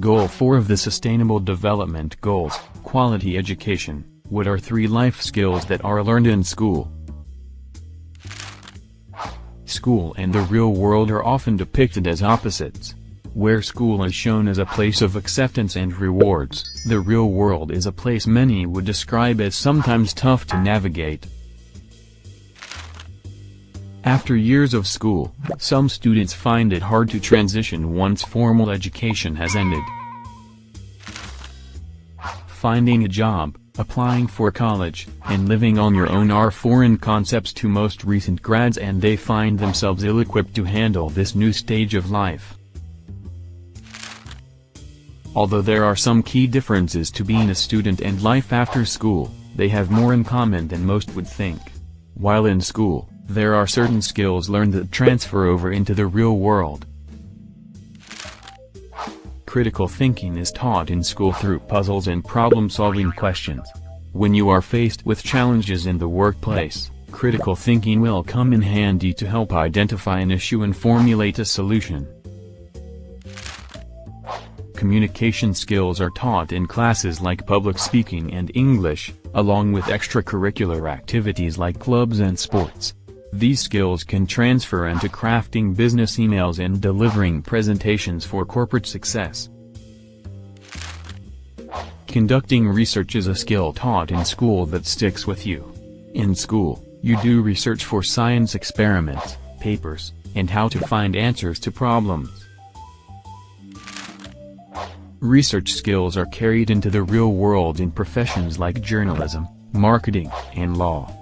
Goal 4 of the Sustainable Development Goals, Quality Education. What are three life skills that are learned in school? School and the real world are often depicted as opposites. Where school is shown as a place of acceptance and rewards, the real world is a place many would describe as sometimes tough to navigate. After years of school, some students find it hard to transition once formal education has ended. Finding a job, applying for college, and living on your own are foreign concepts to most recent grads and they find themselves ill-equipped to handle this new stage of life. Although there are some key differences to being a student and life after school, they have more in common than most would think. While in school, there are certain skills learned that transfer over into the real world. Critical thinking is taught in school through puzzles and problem-solving questions. When you are faced with challenges in the workplace, critical thinking will come in handy to help identify an issue and formulate a solution. Communication skills are taught in classes like public speaking and English, along with extracurricular activities like clubs and sports. These skills can transfer into crafting business emails and delivering presentations for corporate success. Conducting research is a skill taught in school that sticks with you. In school, you do research for science experiments, papers, and how to find answers to problems. Research skills are carried into the real world in professions like journalism, marketing, and law.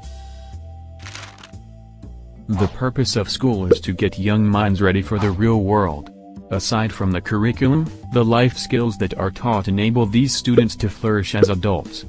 The purpose of school is to get young minds ready for the real world. Aside from the curriculum, the life skills that are taught enable these students to flourish as adults.